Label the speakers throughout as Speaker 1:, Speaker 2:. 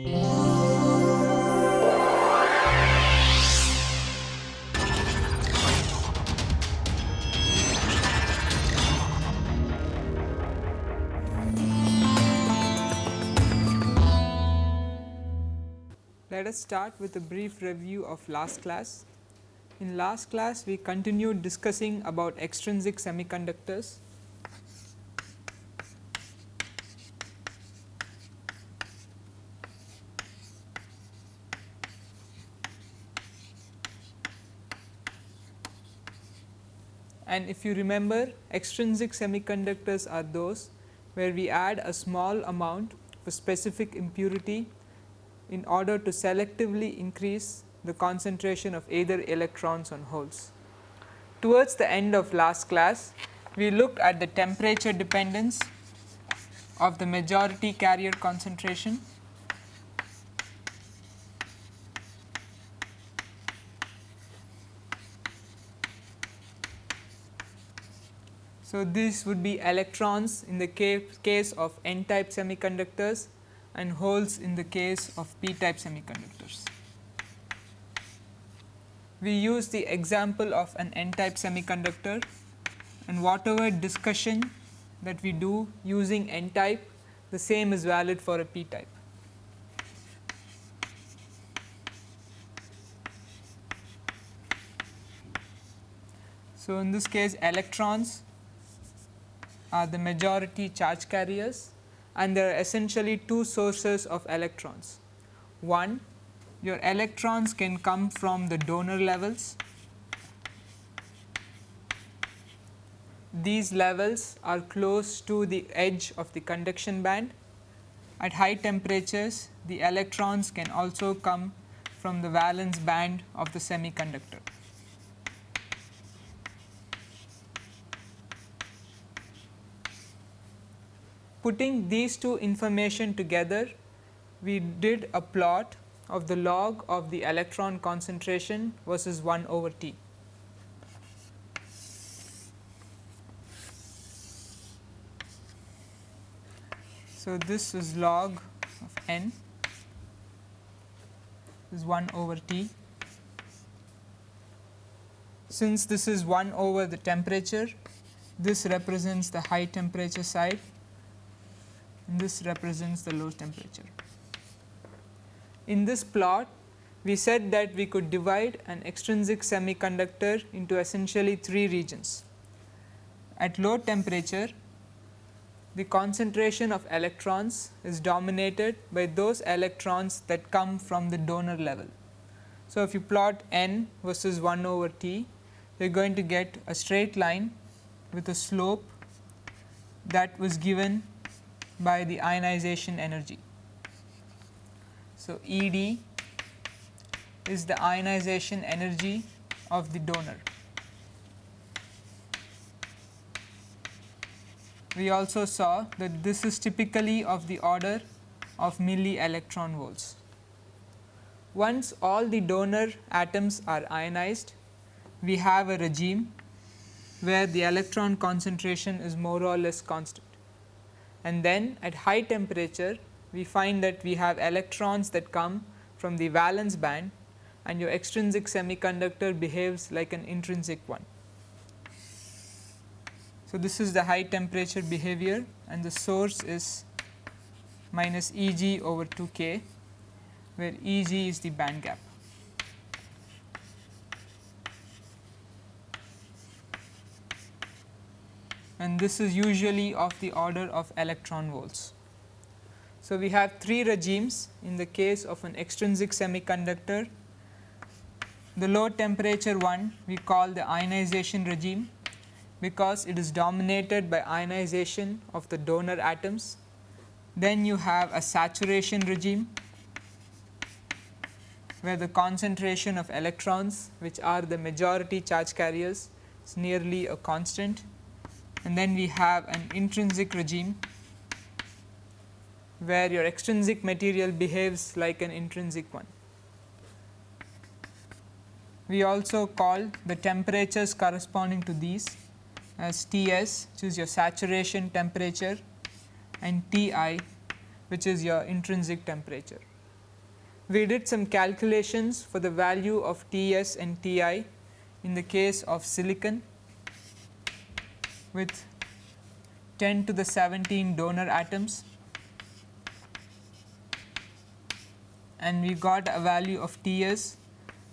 Speaker 1: Let us start with a brief review of last class. In last class we continued discussing about extrinsic semiconductors. And if you remember extrinsic semiconductors are those where we add a small amount of a specific impurity in order to selectively increase the concentration of either electrons on holes. Towards the end of last class, we looked at the temperature dependence of the majority carrier concentration So, this would be electrons in the case of n type semiconductors and holes in the case of p type semiconductors. We use the example of an n type semiconductor and whatever discussion that we do using n type the same is valid for a p type. So, in this case electrons are the majority charge carriers and there are essentially two sources of electrons. One your electrons can come from the donor levels. These levels are close to the edge of the conduction band. At high temperatures the electrons can also come from the valence band of the semiconductor. Putting these two information together, we did a plot of the log of the electron concentration versus 1 over T. So, this is log of n is 1 over T. Since this is 1 over the temperature, this represents the high temperature side this represents the low temperature. In this plot we said that we could divide an extrinsic semiconductor into essentially three regions. At low temperature the concentration of electrons is dominated by those electrons that come from the donor level. So, if you plot n versus 1 over t you are going to get a straight line with a slope that was given by the ionization energy. So, E d is the ionization energy of the donor. We also saw that this is typically of the order of milli electron volts. Once all the donor atoms are ionized, we have a regime where the electron concentration is more or less constant and then at high temperature we find that we have electrons that come from the valence band and your extrinsic semiconductor behaves like an intrinsic one. So, this is the high temperature behavior and the source is minus E g over 2 k where E g is the band gap. And this is usually of the order of electron volts. So, we have three regimes in the case of an extrinsic semiconductor. The low temperature one we call the ionization regime because it is dominated by ionization of the donor atoms. Then you have a saturation regime where the concentration of electrons which are the majority charge carriers is nearly a constant and then we have an intrinsic regime where your extrinsic material behaves like an intrinsic one. We also call the temperatures corresponding to these as T s which is your saturation temperature and T i which is your intrinsic temperature. we did some calculations for the value of T s and T i in the case of silicon with 10 to the 17 donor atoms. And we got a value of T s.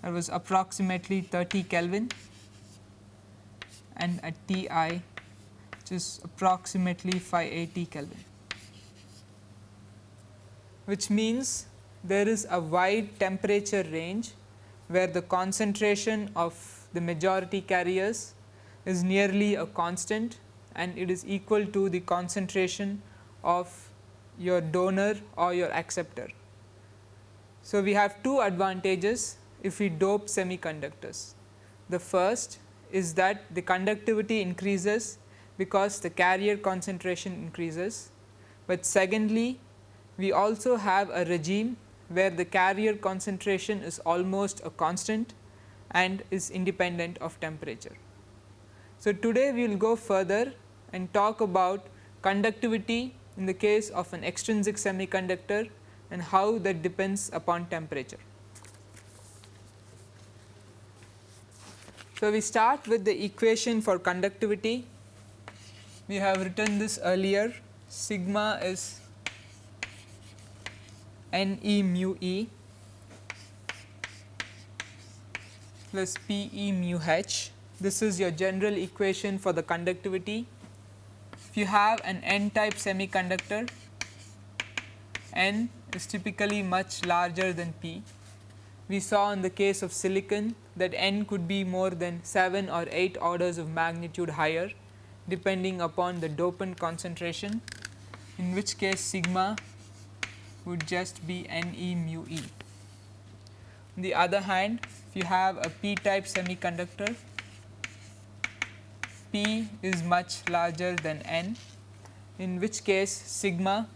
Speaker 1: That was approximately 30 Kelvin. And a T i which is approximately 580 Kelvin. Which means there is a wide temperature range where the concentration of the majority carriers is nearly a constant and it is equal to the concentration of your donor or your acceptor. So, we have two advantages if we dope semiconductors. The first is that the conductivity increases because the carrier concentration increases, but secondly we also have a regime where the carrier concentration is almost a constant and is independent of temperature. So, today we will go further and talk about conductivity in the case of an extrinsic semiconductor and how that depends upon temperature. So, we start with the equation for conductivity. We have written this earlier sigma is n e mu e plus p e mu h. This is your general equation for the conductivity. If you have an n type semiconductor, n is typically much larger than p. We saw in the case of silicon that n could be more than 7 or 8 orders of magnitude higher depending upon the dopant concentration in which case sigma would just be n e mu e. On the other hand, if you have a p type semiconductor, p is much larger than n, in which case sigma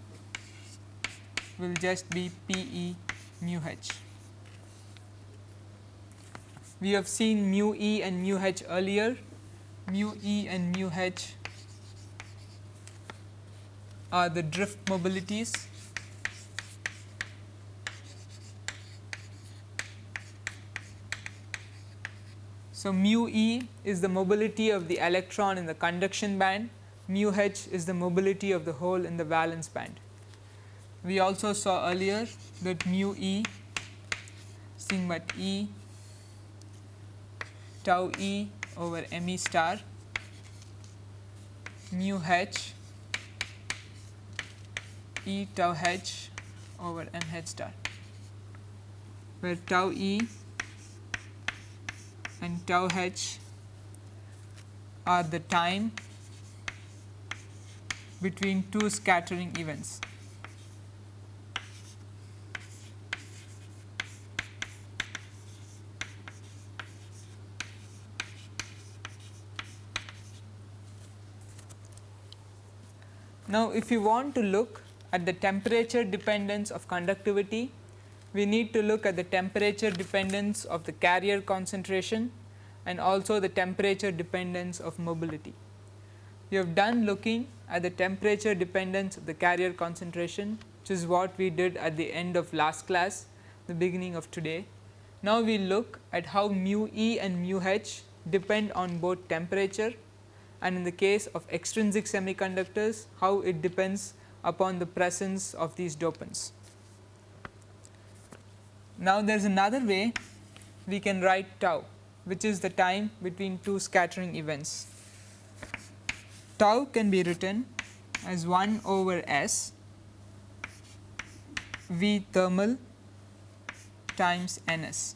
Speaker 1: will just be p e mu h. We have seen mu e and mu h earlier, mu e and mu h are the drift mobilities So, mu e is the mobility of the electron in the conduction band, mu h is the mobility of the hole in the valence band. We also saw earlier that mu e sigma e tau e over m e star. Mu h e tau h over m h star, where tau e and tau h are the time between two scattering events. Now, if you want to look at the temperature dependence of conductivity, we need to look at the temperature dependence of the carrier concentration and also the temperature dependence of mobility. We have done looking at the temperature dependence of the carrier concentration which is what we did at the end of last class the beginning of today. Now, we look at how mu e and mu h depend on both temperature and in the case of extrinsic semiconductors how it depends upon the presence of these dopants. Now, there is another way we can write tau which is the time between two scattering events. Tau can be written as 1 over S V thermal times N s.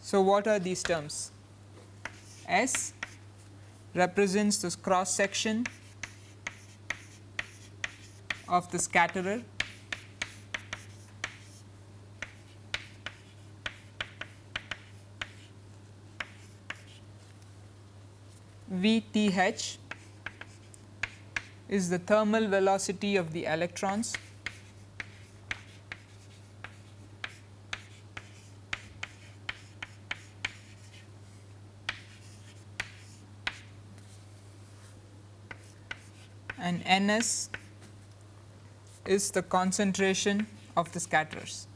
Speaker 1: So, what are these terms? S represents this cross section of the scatterer Vth is the thermal velocity of the electrons and Ns is the concentration of the scatterers.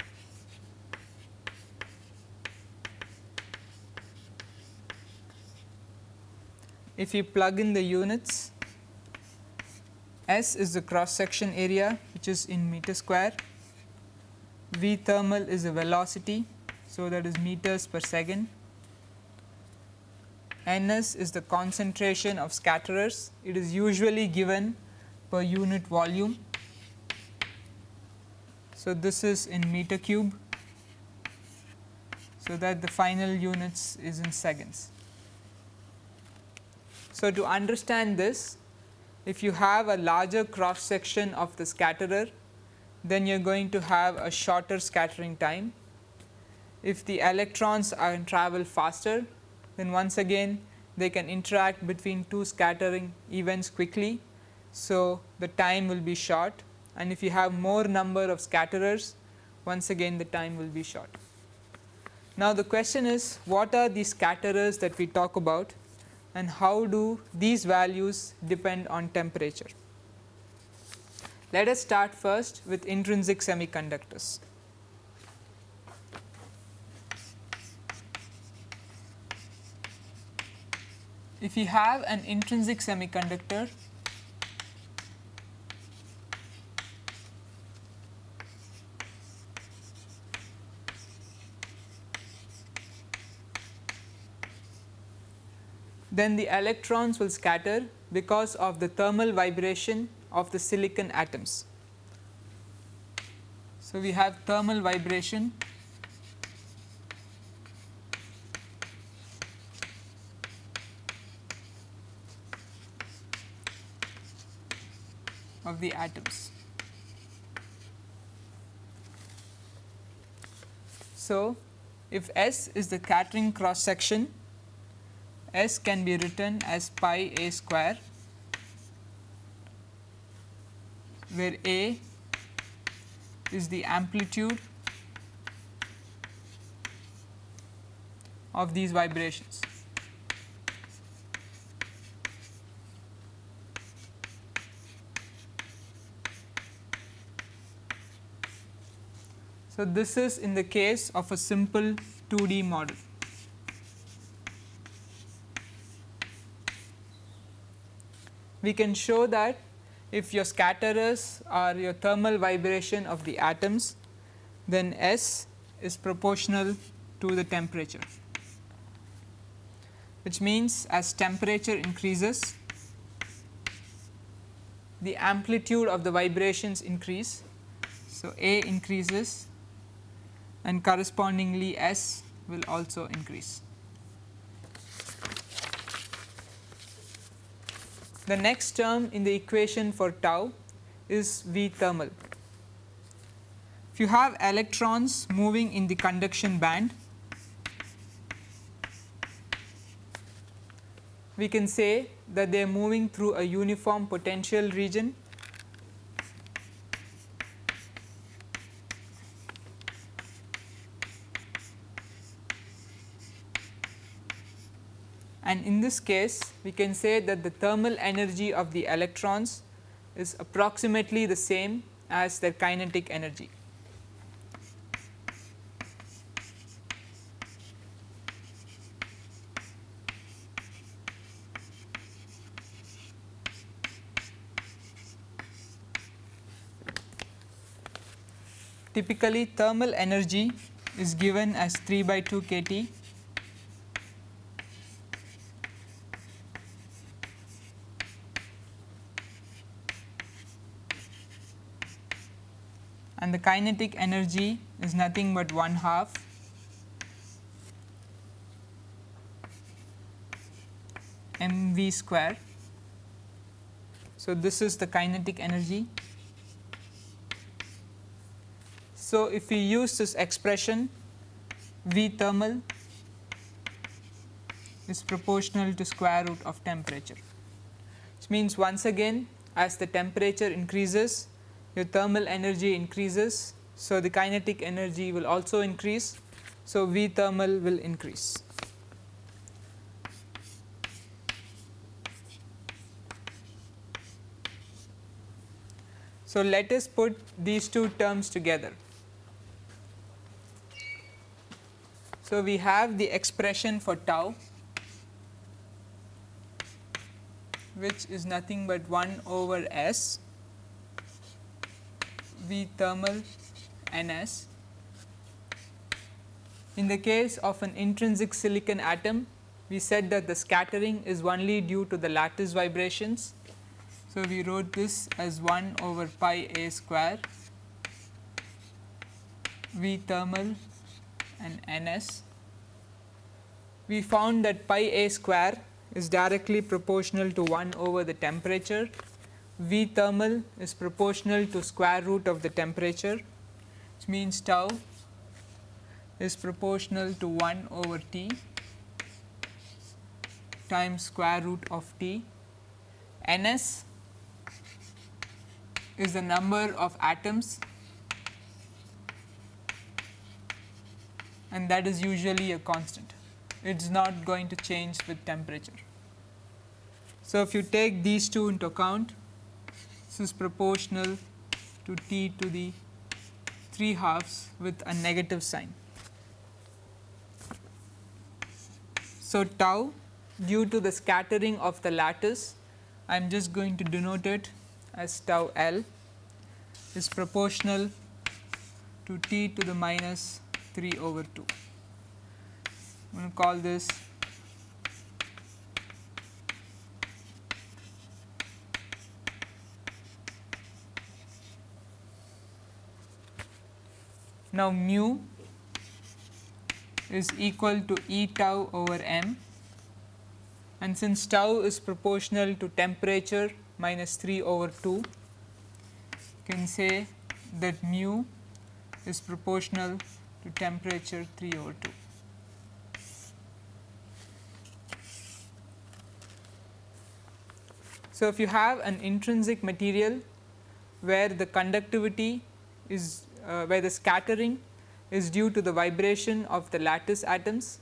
Speaker 1: If you plug in the units, S is the cross section area which is in meter square, V thermal is the velocity, so that is meters per second, Ns is the concentration of scatterers, it is usually given per unit volume. So, this is in meter cube, so that the final units is in seconds. So, to understand this if you have a larger cross section of the scatterer then you are going to have a shorter scattering time. If the electrons are travel faster then once again they can interact between two scattering events quickly. So, the time will be short and if you have more number of scatterers once again the time will be short. Now, the question is what are the scatterers that we talk about and how do these values depend on temperature. Let us start first with intrinsic semiconductors. If you have an intrinsic semiconductor then the electrons will scatter because of the thermal vibration of the silicon atoms. So, we have thermal vibration of the atoms. So, if S is the scattering cross section S can be written as pi a square where a is the amplitude of these vibrations. So, this is in the case of a simple 2D model. We can show that if your scatterers are your thermal vibration of the atoms, then S is proportional to the temperature, which means as temperature increases, the amplitude of the vibrations increase. So, A increases and correspondingly S will also increase. The next term in the equation for tau is V thermal. If you have electrons moving in the conduction band, we can say that they are moving through a uniform potential region and in this case we can say that the thermal energy of the electrons is approximately the same as their kinetic energy. Typically thermal energy is given as 3 by 2 kT and the kinetic energy is nothing but 1 half mv square. So, this is the kinetic energy. So, if we use this expression V thermal is proportional to square root of temperature, which means once again as the temperature increases your thermal energy increases. So, the kinetic energy will also increase. So, V thermal will increase. So, let us put these two terms together. So, we have the expression for tau which is nothing but 1 over S Thermal Ns. In the case of an intrinsic silicon atom, we said that the scattering is only due to the lattice vibrations. So, we wrote this as 1 over pi a square V thermal and Ns. We found that pi a square is directly proportional to 1 over the temperature V thermal is proportional to square root of the temperature which means tau is proportional to 1 over T times square root of T. Ns is the number of atoms and that is usually a constant. It is not going to change with temperature. So, if you take these two into account is proportional to t to the 3 halves with a negative sign. So, tau due to the scattering of the lattice I am just going to denote it as tau L is proportional to t to the minus 3 over 2. I am going to call this Now, mu is equal to E tau over m and since tau is proportional to temperature minus 3 over 2, you can say that mu is proportional to temperature 3 over 2. So, if you have an intrinsic material where the conductivity is uh, where the scattering is due to the vibration of the lattice atoms.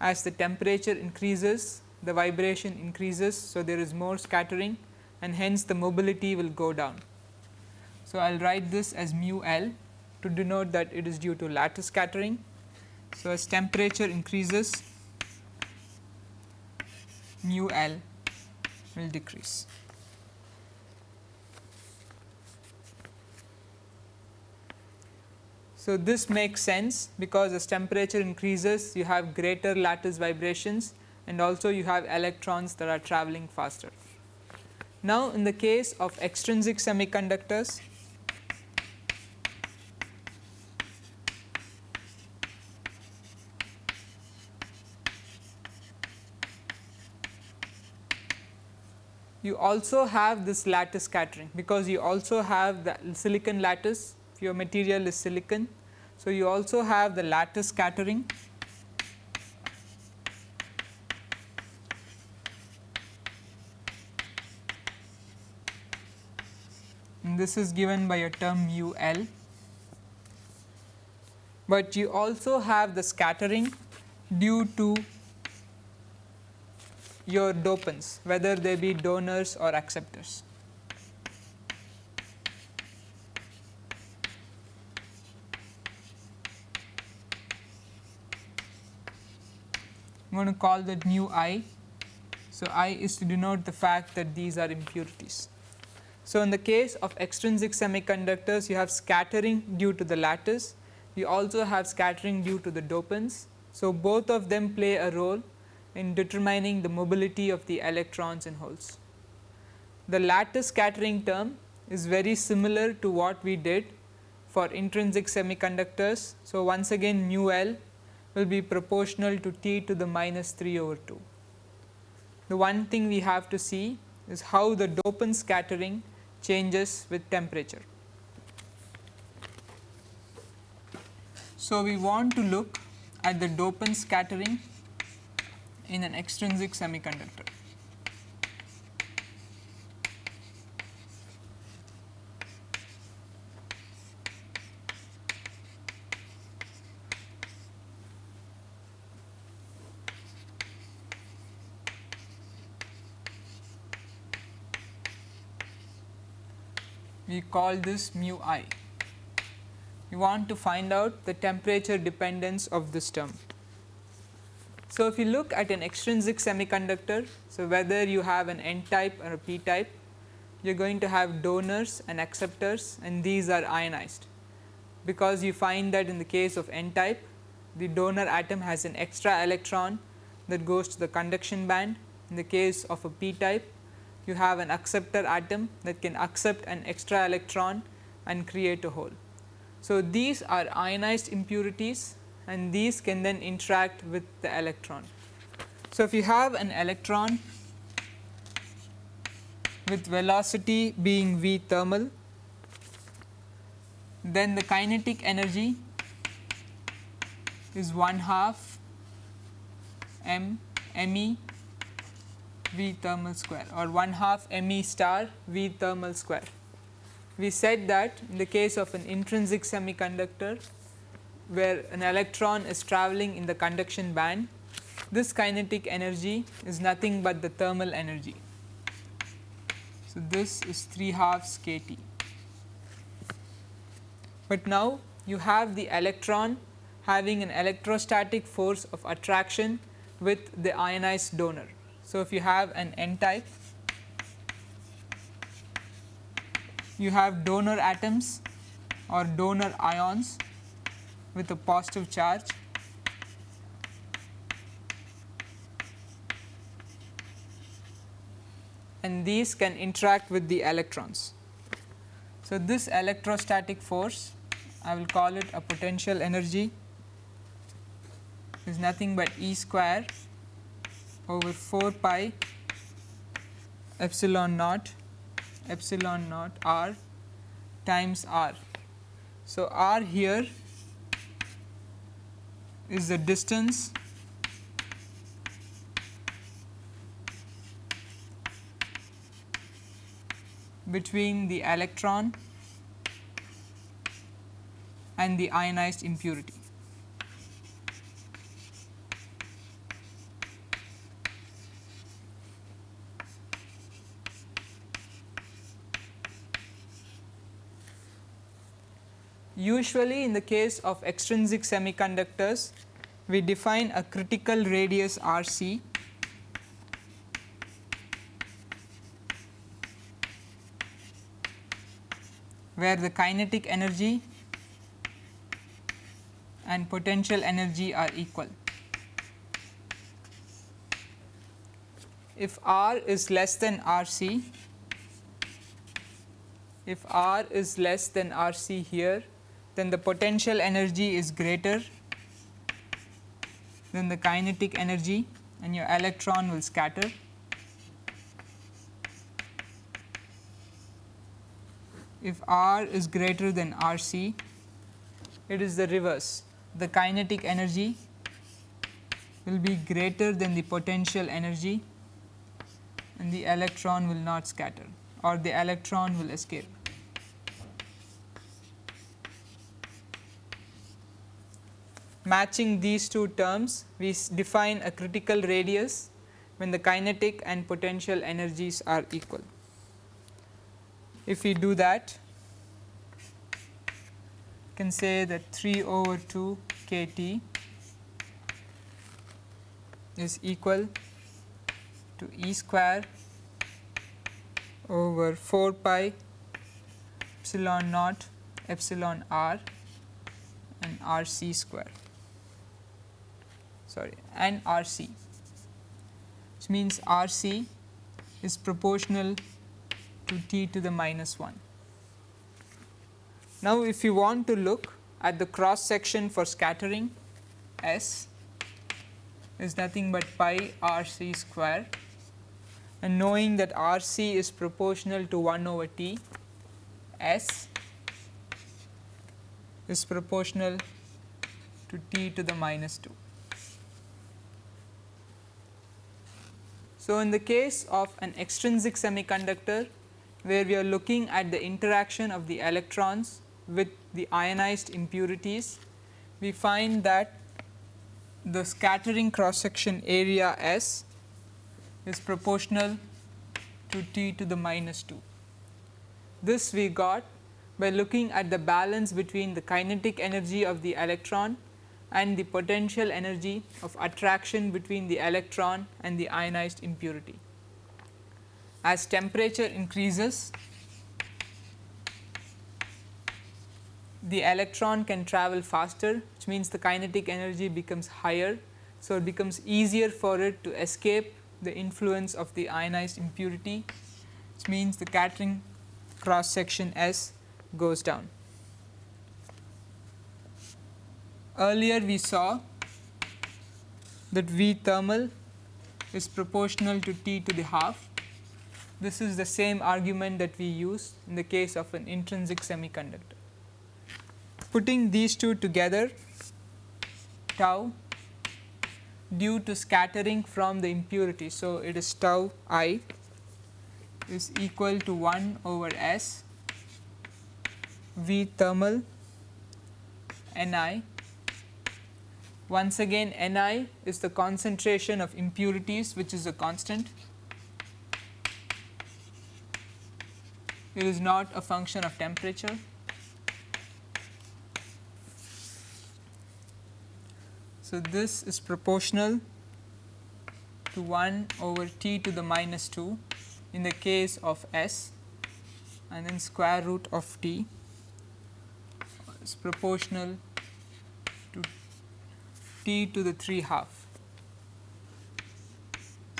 Speaker 1: As the temperature increases, the vibration increases. So, there is more scattering and hence the mobility will go down. So, I will write this as mu L to denote that it is due to lattice scattering. So, as temperature increases mu L will decrease. So, this makes sense because as temperature increases you have greater lattice vibrations and also you have electrons that are traveling faster. Now, in the case of extrinsic semiconductors you also have this lattice scattering because you also have the silicon lattice your material is silicon. So, you also have the lattice scattering and this is given by a term mu L, but you also have the scattering due to your dopants whether they be donors or acceptors. I am going to call that mu i. So, i is to denote the fact that these are impurities. So, in the case of extrinsic semiconductors you have scattering due to the lattice, you also have scattering due to the dopants. So, both of them play a role in determining the mobility of the electrons and holes. The lattice scattering term is very similar to what we did for intrinsic semiconductors. So, once again mu L will be proportional to t to the minus 3 over 2. The one thing we have to see is how the dopant scattering changes with temperature. So, we want to look at the dopant scattering in an extrinsic semiconductor. We call this mu i. We want to find out the temperature dependence of this term. So, if you look at an extrinsic semiconductor, so whether you have an n type or a p type, you are going to have donors and acceptors and these are ionized, because you find that in the case of n type the donor atom has an extra electron that goes to the conduction band. In the case of a p type you have an acceptor atom that can accept an extra electron and create a hole. So, these are ionized impurities and these can then interact with the electron. So, if you have an electron with velocity being v thermal, then the kinetic energy is 1 half m me v thermal square or 1 half me star v thermal square. We said that in the case of an intrinsic semiconductor where an electron is travelling in the conduction band, this kinetic energy is nothing but the thermal energy. So, this is 3 halves k T. But now you have the electron having an electrostatic force of attraction with the ionized donor. So, if you have an n type, you have donor atoms or donor ions with a positive charge and these can interact with the electrons. So, this electrostatic force I will call it a potential energy is nothing but E square over 4 pi epsilon naught epsilon naught r times r. So, r here is the distance between the electron and the ionized impurity. Usually in the case of extrinsic semiconductors, we define a critical radius R c where the kinetic energy and potential energy are equal. If R is less than R c, if R is less than R c here, then the potential energy is greater than the kinetic energy and your electron will scatter. If R is greater than R c, it is the reverse. The kinetic energy will be greater than the potential energy and the electron will not scatter or the electron will escape. Matching these two terms we define a critical radius when the kinetic and potential energies are equal. If we do that we can say that 3 over 2 k T is equal to E square over 4 pi epsilon naught epsilon r and r c square sorry and R c which means R c is proportional to t to the minus 1. Now, if you want to look at the cross section for scattering S is nothing but pi R c square and knowing that R c is proportional to 1 over t S is proportional to t to the minus 2. So, in the case of an extrinsic semiconductor where we are looking at the interaction of the electrons with the ionized impurities, we find that the scattering cross section area S is proportional to T to the minus 2. This we got by looking at the balance between the kinetic energy of the electron and the potential energy of attraction between the electron and the ionized impurity. As temperature increases, the electron can travel faster which means the kinetic energy becomes higher. So, it becomes easier for it to escape the influence of the ionized impurity which means the scattering cross section S goes down. Earlier we saw that V thermal is proportional to T to the half. This is the same argument that we use in the case of an intrinsic semiconductor. Putting these two together tau due to scattering from the impurity. So, it is tau i is equal to 1 over S V thermal Ni once again Ni is the concentration of impurities which is a constant. It is not a function of temperature. So, this is proportional to 1 over t to the minus 2 in the case of S and then square root of t is proportional t to the 3 half.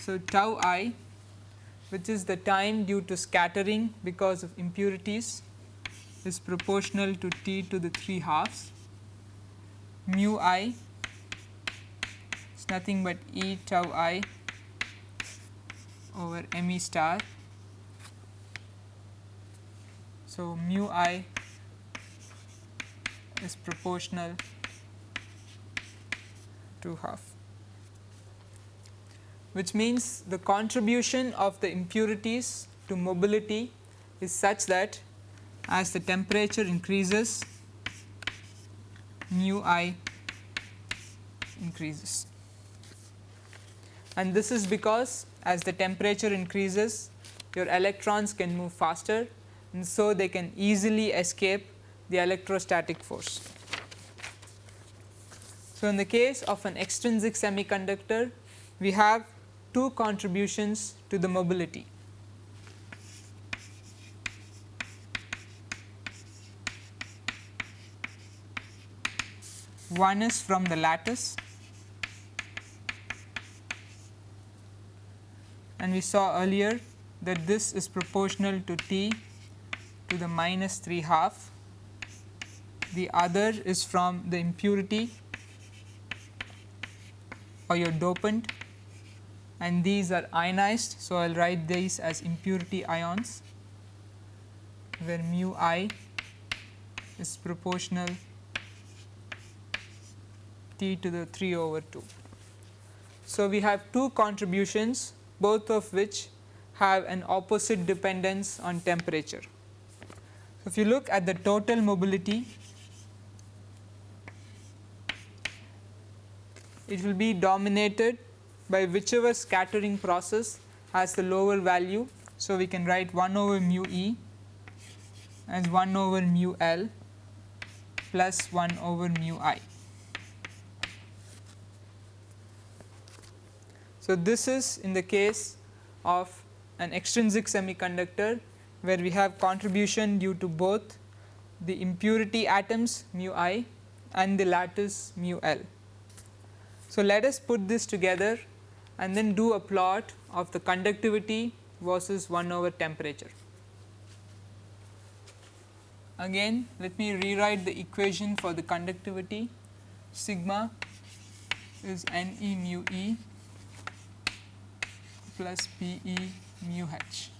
Speaker 1: So, tau i which is the time due to scattering because of impurities is proportional to t to the 3 halves mu i is nothing but e tau i over m e star. So, mu i is proportional to half which means the contribution of the impurities to mobility is such that as the temperature increases mu i increases and this is because as the temperature increases your electrons can move faster and so they can easily escape the electrostatic force. So, in the case of an extrinsic semiconductor, we have two contributions to the mobility. One is from the lattice and we saw earlier that this is proportional to T to the minus 3 half. The other is from the impurity or your dopant and these are ionized. So, I will write these as impurity ions where mu i is proportional T to the 3 over 2. So, we have two contributions both of which have an opposite dependence on temperature. So, if you look at the total mobility it will be dominated by whichever scattering process has the lower value. So, we can write 1 over mu e as 1 over mu l plus 1 over mu i. So, this is in the case of an extrinsic semiconductor where we have contribution due to both the impurity atoms mu i and the lattice mu l. So, let us put this together and then do a plot of the conductivity versus 1 over temperature. Again let me rewrite the equation for the conductivity sigma is N e mu e plus P e mu h.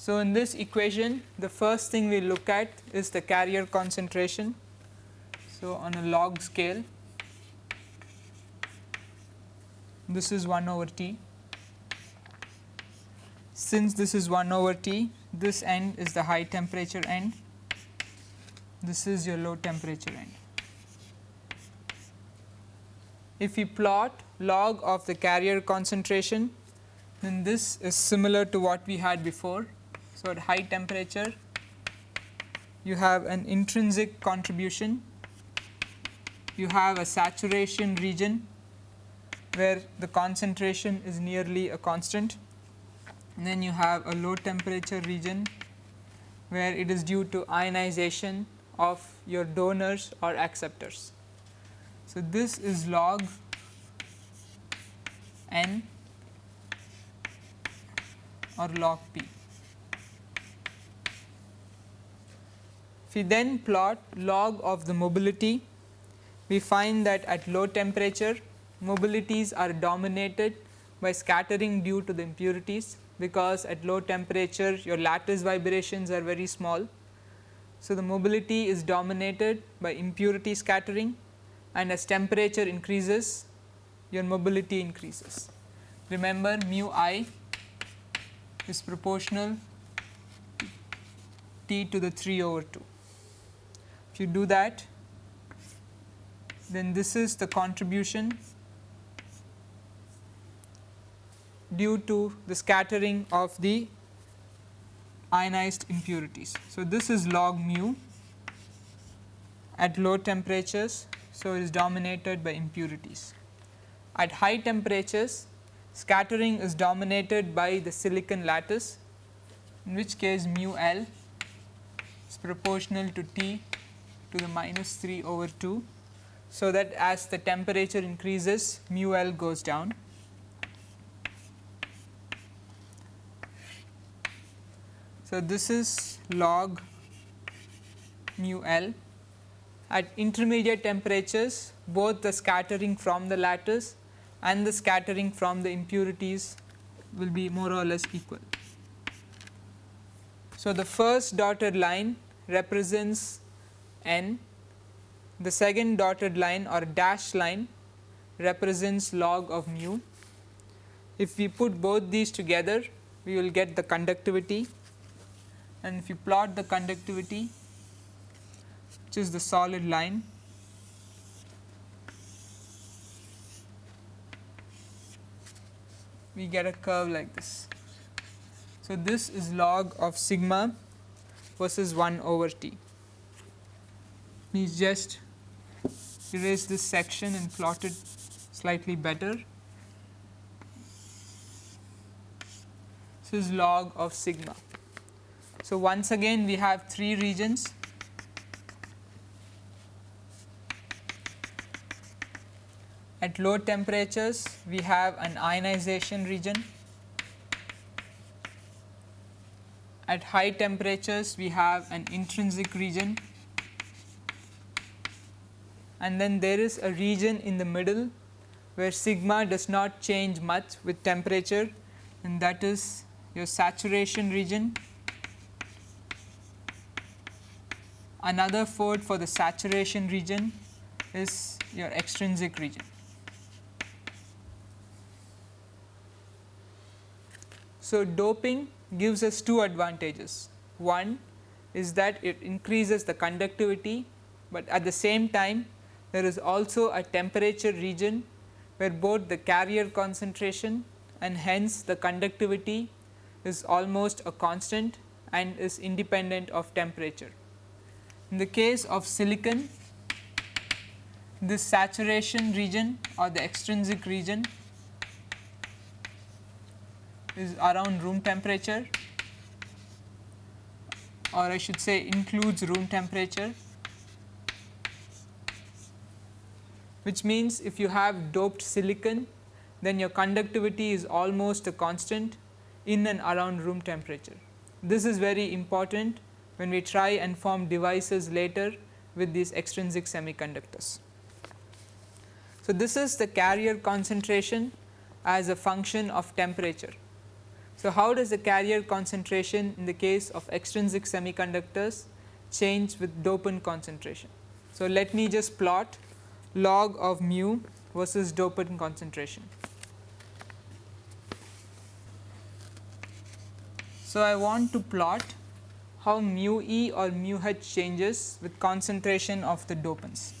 Speaker 1: So, in this equation the first thing we look at is the carrier concentration. So, on a log scale this is 1 over T. Since this is 1 over T this end is the high temperature end, this is your low temperature end. If we plot log of the carrier concentration then this is similar to what we had before So, at high temperature you have an intrinsic contribution, you have a saturation region where the concentration is nearly a constant and then you have a low temperature region where it is due to ionization of your donors or acceptors. So, this is log n or log p. we then plot log of the mobility, we find that at low temperature mobilities are dominated by scattering due to the impurities because at low temperature your lattice vibrations are very small. So, the mobility is dominated by impurity scattering and as temperature increases your mobility increases. Remember mu i is proportional t to the 3 over 2. If you do that then this is the contribution due to the scattering of the ionized impurities. So, this is log mu at low temperatures. So, it is dominated by impurities. At high temperatures scattering is dominated by the silicon lattice in which case mu L is proportional to T to the minus 3 over 2. So, that as the temperature increases mu L goes down So, this is log mu L at intermediate temperatures both the scattering from the lattice and the scattering from the impurities will be more or less equal. So, the first dotted line represents n, the second dotted line or dash line represents log of mu. If we put both these together we will get the conductivity and if you plot the conductivity which is the solid line we get a curve like this. So, this is log of sigma versus 1 over t. Please just erase this section and plot it slightly better. This is log of sigma. So, once again we have three regions at low temperatures we have an ionization region at high temperatures we have an intrinsic region and then there is a region in the middle where sigma does not change much with temperature and that is your saturation region Another fold for the saturation region is your extrinsic region. So, doping gives us two advantages. One is that it increases the conductivity, but at the same time there is also a temperature region where both the carrier concentration and hence the conductivity is almost a constant and is independent of temperature. In the case of silicon, this saturation region or the extrinsic region is around room temperature or I should say includes room temperature which means if you have doped silicon then your conductivity is almost a constant in and around room temperature. This is very important when we try and form devices later with these extrinsic semiconductors. So, this is the carrier concentration as a function of temperature. So, how does the carrier concentration in the case of extrinsic semiconductors change with dopant concentration? So, let me just plot log of mu versus dopant concentration. So, I want to plot how mu e or mu h changes with concentration of the dopants.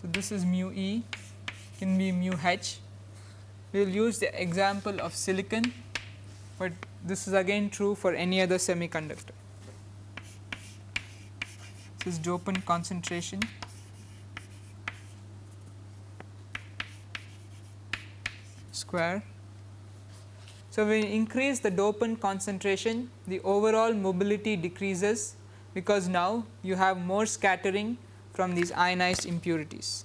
Speaker 1: So, this is mu e can be mu h we will use the example of silicon, but this is again true for any other semiconductor. This is dopant concentration. square. So, we increase the dopant concentration, the overall mobility decreases because now you have more scattering from these ionized impurities.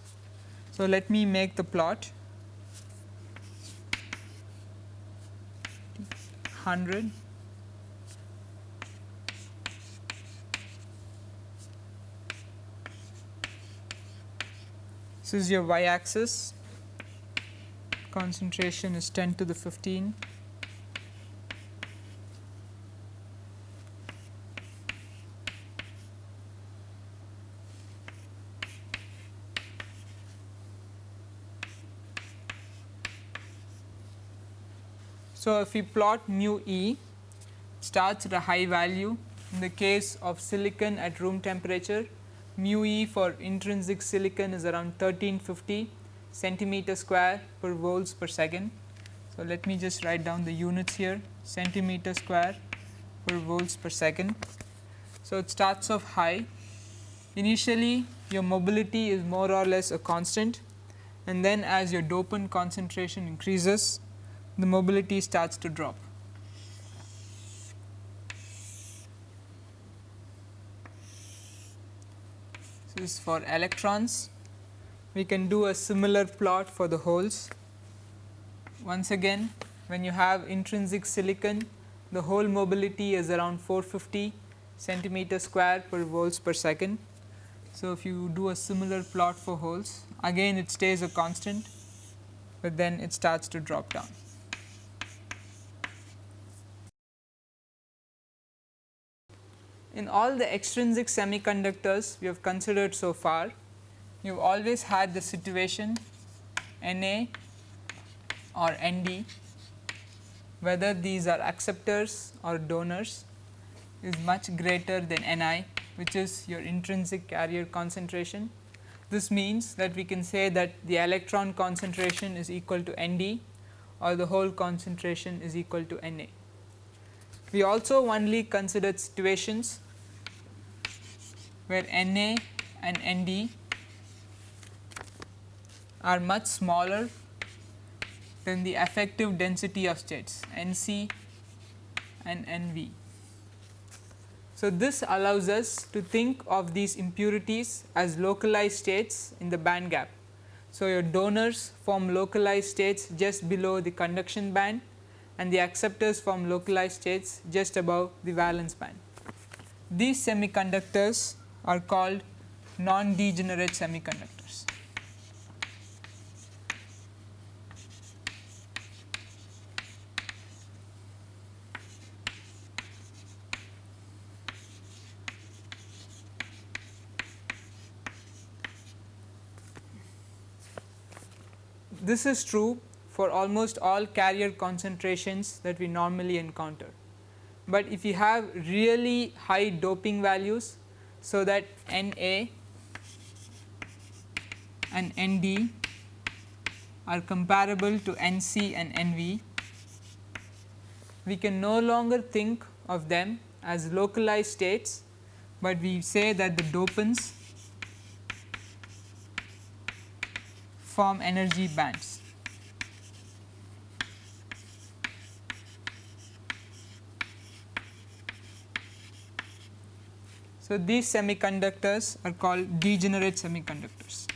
Speaker 1: So, let me make the plot 100 This is your y axis concentration is 10 to the 15 So, if we plot mu e starts at a high value. In the case of silicon at room temperature mu e for intrinsic silicon is around 1350 centimeter square per volts per second. So, let me just write down the units here centimeter square per volts per second. So, it starts off high initially your mobility is more or less a constant and then as your dopant concentration increases the mobility starts to drop. Is for electrons. We can do a similar plot for the holes. Once again when you have intrinsic silicon the hole mobility is around 450 centimeter square per volts per second. So, if you do a similar plot for holes again it stays a constant, but then it starts to drop down. In all the extrinsic semiconductors we have considered so far, you have always had the situation Na or Nd whether these are acceptors or donors is much greater than Ni which is your intrinsic carrier concentration. This means that we can say that the electron concentration is equal to Nd or the hole concentration is equal to Na. We also only considered situations where Na and Nd are much smaller than the effective density of states Nc and Nv. So, this allows us to think of these impurities as localized states in the band gap. So, your donors form localized states just below the conduction band and the acceptors form localized states just above the valence band. These semiconductors are called non-degenerate semiconductors. This is true for almost all carrier concentrations that we normally encounter. But if you have really high doping values so that Na and Nd are comparable to Nc and Nv, we can no longer think of them as localized states, but we say that the dopants form energy bands. So, these semiconductors are called degenerate semiconductors.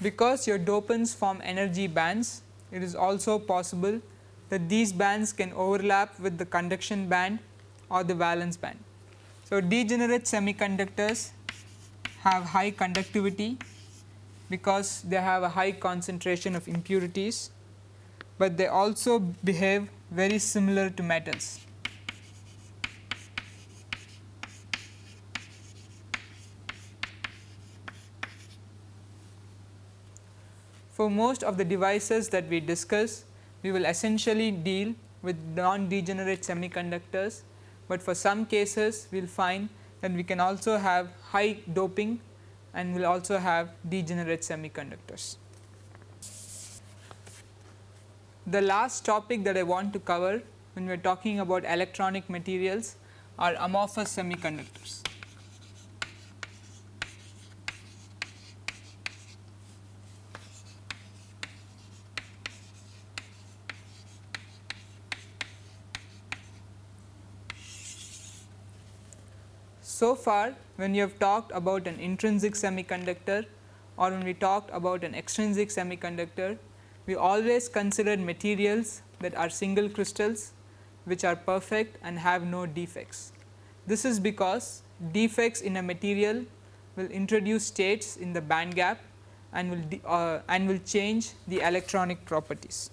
Speaker 1: Because your dopants form energy bands, it is also possible that these bands can overlap with the conduction band or the valence band. So, degenerate semiconductors have high conductivity because they have a high concentration of impurities, but they also behave very similar to metals. For most of the devices that we discuss, we will essentially deal with non degenerate semiconductors, but for some cases we will find that we can also have high doping and we will also have degenerate semiconductors. The last topic that I want to cover when we are talking about electronic materials are amorphous semiconductors. So far when you have talked about an intrinsic semiconductor or when we talked about an extrinsic semiconductor, we always considered materials that are single crystals which are perfect and have no defects. This is because defects in a material will introduce states in the band gap and will uh, and will change the electronic properties.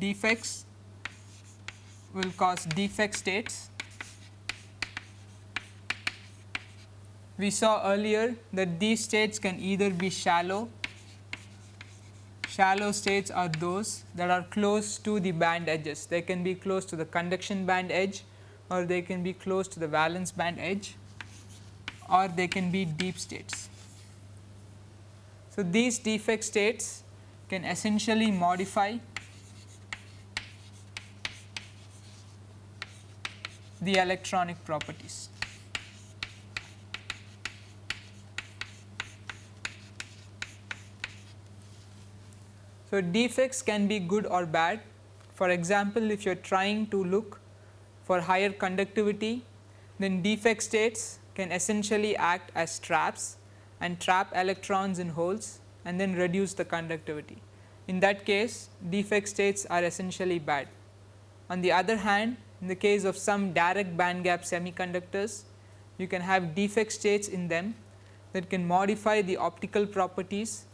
Speaker 1: Defects will cause defect states we saw earlier that these states can either be shallow, shallow states are those that are close to the band edges. They can be close to the conduction band edge or they can be close to the valence band edge or they can be deep states. So, these defect states can essentially modify the electronic properties. So, defects can be good or bad. For example, if you are trying to look for higher conductivity, then defect states can essentially act as traps and trap electrons in holes and then reduce the conductivity. In that case, defect states are essentially bad. On the other hand, in the case of some direct band gap semiconductors, you can have defect states in them that can modify the optical properties.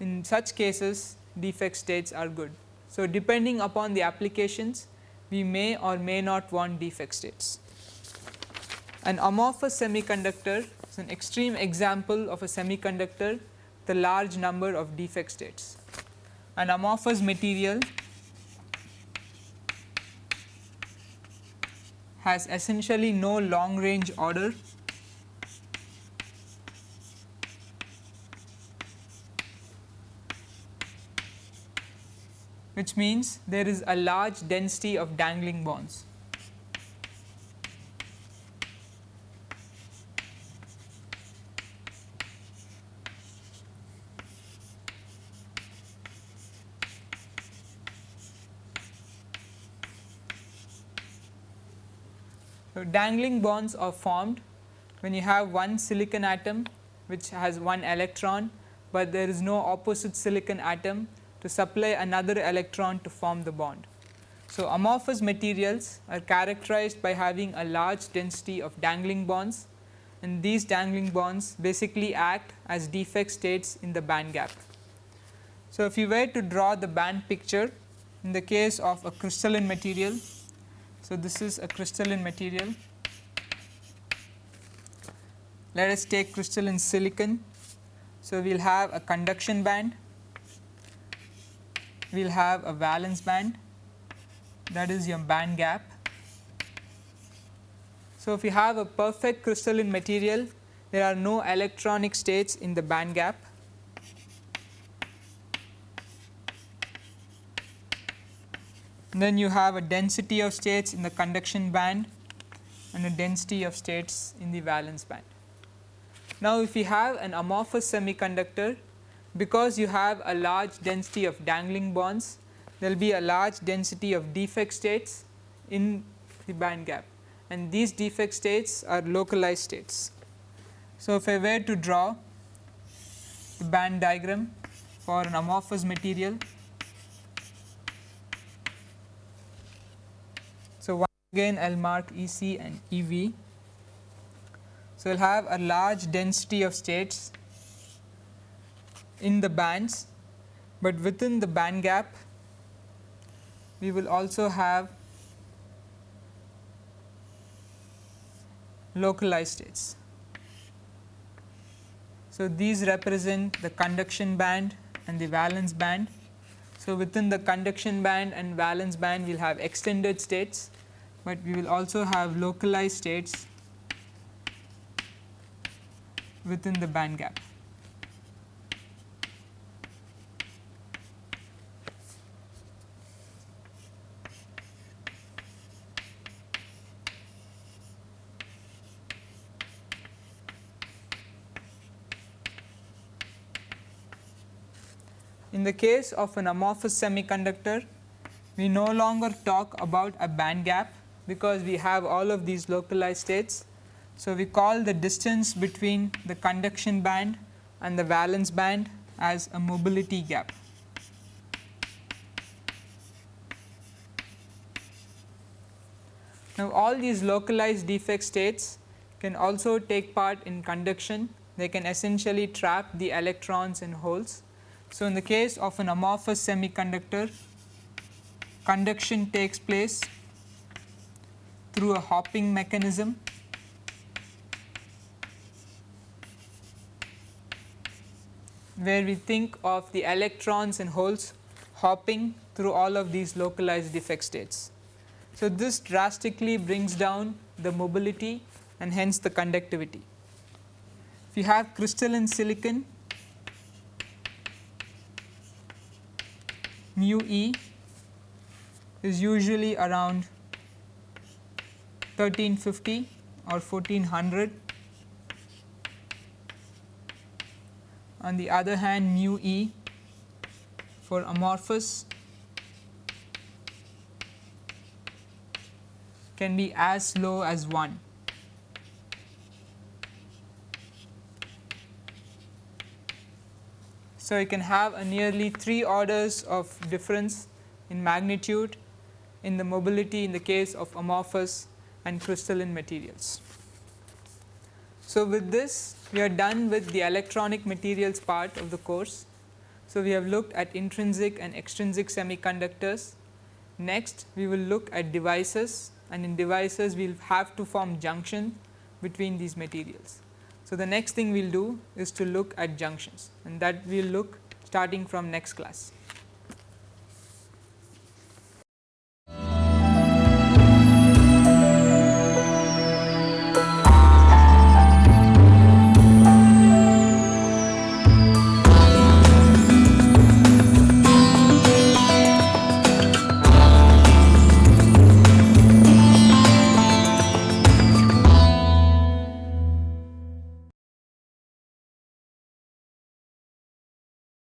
Speaker 1: In such cases, defect states are good. So, depending upon the applications we may or may not want defect states. An amorphous semiconductor is an extreme example of a semiconductor with a large number of defect states. An amorphous material has essentially no long range order which means there is a large density of dangling bonds. So, dangling bonds are formed when you have one silicon atom which has one electron, but there is no opposite silicon atom to supply another electron to form the bond. So, amorphous materials are characterized by having a large density of dangling bonds and these dangling bonds basically act as defect states in the band gap. So, if you were to draw the band picture in the case of a crystalline material, so this is a crystalline material. Let us take crystalline silicon. So, we will have a conduction band we will have a valence band that is your band gap. So, if you have a perfect crystalline material there are no electronic states in the band gap. Then you have a density of states in the conduction band and a density of states in the valence band. Now, if you have an amorphous semiconductor because you have a large density of dangling bonds, there will be a large density of defect states in the band gap and these defect states are localized states. So, if I were to draw the band diagram for an amorphous material. So, once again I will mark EC and EV. So, I will have a large density of states in the bands, but within the band gap we will also have localized states. So, these represent the conduction band and the valence band. So, within the conduction band and valence band we will have extended states, but we will also have localized states within the band gap. In the case of an amorphous semiconductor, we no longer talk about a band gap because we have all of these localized states. So, we call the distance between the conduction band and the valence band as a mobility gap. Now, all these localized defect states can also take part in conduction. They can essentially trap the electrons in holes so, in the case of an amorphous semiconductor, conduction takes place through a hopping mechanism where we think of the electrons and holes hopping through all of these localized defect states. So, this drastically brings down the mobility and hence the conductivity. If you have crystalline silicon mu e is usually around 1350 or 1400. On the other hand mu e for amorphous can be as low as 1. So, you can have a nearly 3 orders of difference in magnitude in the mobility in the case of amorphous and crystalline materials. So, with this we are done with the electronic materials part of the course. So, we have looked at intrinsic and extrinsic semiconductors. Next we will look at devices and in devices we will have to form junction between these materials. So, the next thing we will do is to look at junctions and that we will look starting from next class.